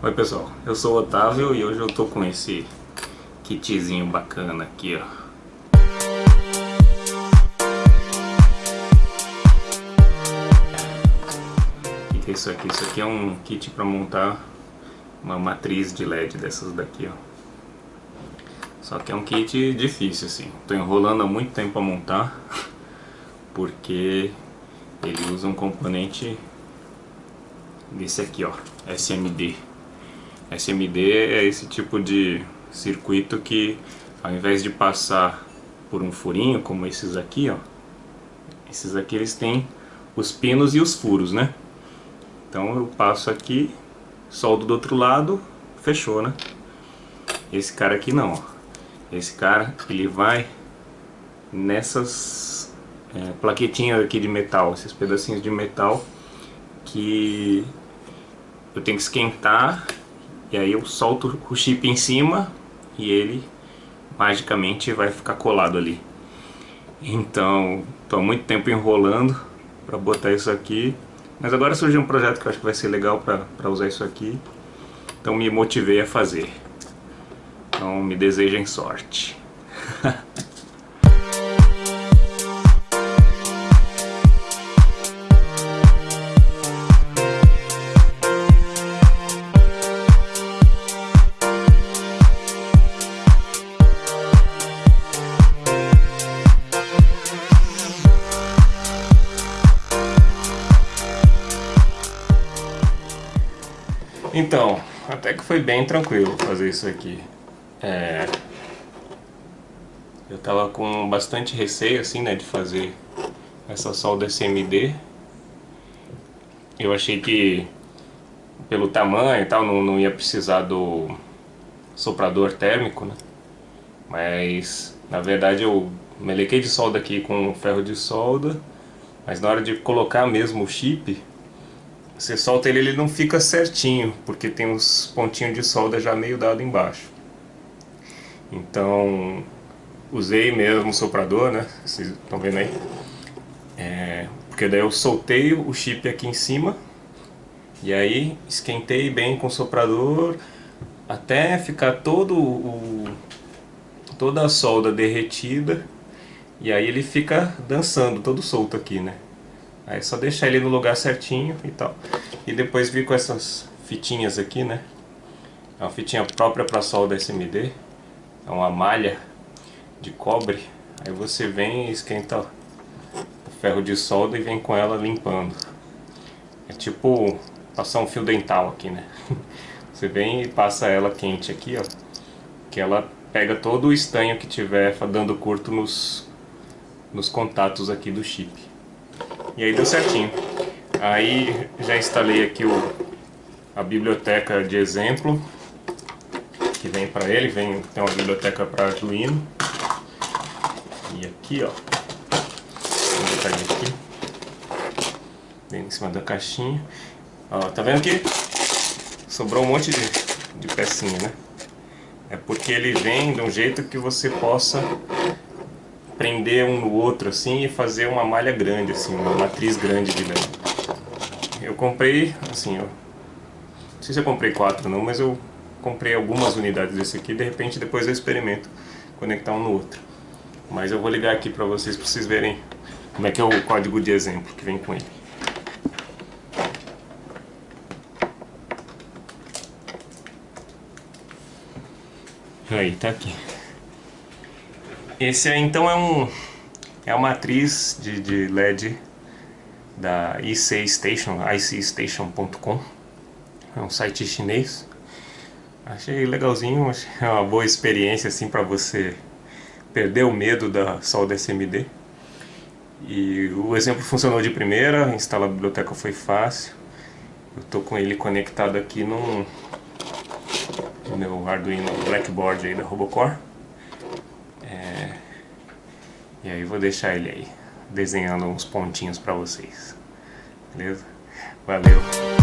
Oi pessoal, eu sou o Otávio e hoje eu tô com esse kitzinho bacana aqui, ó. O que é isso aqui? Isso aqui é um kit para montar uma matriz de LED dessas daqui, ó. Só que é um kit difícil, assim. Tô enrolando há muito tempo para montar, porque ele usa um componente desse aqui, ó, SMD. SMD é esse tipo de circuito que ao invés de passar por um furinho como esses aqui, ó, esses aqui eles têm os pinos e os furos, né? Então eu passo aqui, soldo do outro lado, fechou, né? Esse cara aqui não, ó. Esse cara, ele vai nessas é, plaquetinhas aqui de metal, esses pedacinhos de metal que eu tenho que esquentar e aí eu solto o chip em cima e ele magicamente vai ficar colado ali. Então, estou há muito tempo enrolando para botar isso aqui, mas agora surgiu um projeto que eu acho que vai ser legal para usar isso aqui, então me motivei a fazer. Então me desejem sorte. Então, até que foi bem tranquilo fazer isso aqui. É... Eu tava com bastante receio assim, né, de fazer essa solda SMD. Eu achei que pelo tamanho e tal não, não ia precisar do soprador térmico, né? Mas na verdade eu melequei de solda aqui com ferro de solda, mas na hora de colocar mesmo o chip, você solta ele, ele não fica certinho, porque tem os pontinhos de solda já meio dado embaixo. Então, usei mesmo o soprador, né? Vocês estão vendo aí? É, porque daí eu soltei o chip aqui em cima, e aí esquentei bem com o soprador, até ficar todo o, toda a solda derretida, e aí ele fica dançando, todo solto aqui, né? Aí é só deixar ele no lugar certinho e tal. E depois vir com essas fitinhas aqui, né? É uma fitinha própria para solda SMD. É uma malha de cobre. Aí você vem e esquenta o ferro de solda e vem com ela limpando. É tipo passar um fio dental aqui, né? Você vem e passa ela quente aqui, ó. Que ela pega todo o estanho que tiver dando curto nos, nos contatos aqui do chip. E aí deu certinho. Aí já instalei aqui o, a biblioteca de exemplo que vem para ele, vem, tem uma biblioteca para Arduino. E aqui, ó, vou botar ele aqui, bem em cima da caixinha. Ó, tá vendo que sobrou um monte de, de pecinha, né? É porque ele vem de um jeito que você possa prender um no outro assim e fazer uma malha grande, assim, uma matriz grande de LED. Eu comprei, assim, eu, não sei se eu comprei quatro não, mas eu comprei algumas unidades desse aqui, de repente depois eu experimento conectar um no outro. Mas eu vou ligar aqui para vocês, para vocês verem como é que é o código de exemplo que vem com ele. Aí, tá aqui. Esse então é um é uma matriz de, de LED da IC Station, icstation.com. É um site chinês. Achei legalzinho, achei uma boa experiência assim para você perder o medo da solda SMD. E o exemplo funcionou de primeira, instalar a biblioteca foi fácil. Eu tô com ele conectado aqui no, no meu Arduino Blackboard aí da Robocore. E aí vou deixar ele aí, desenhando uns pontinhos para vocês. Beleza? Valeu!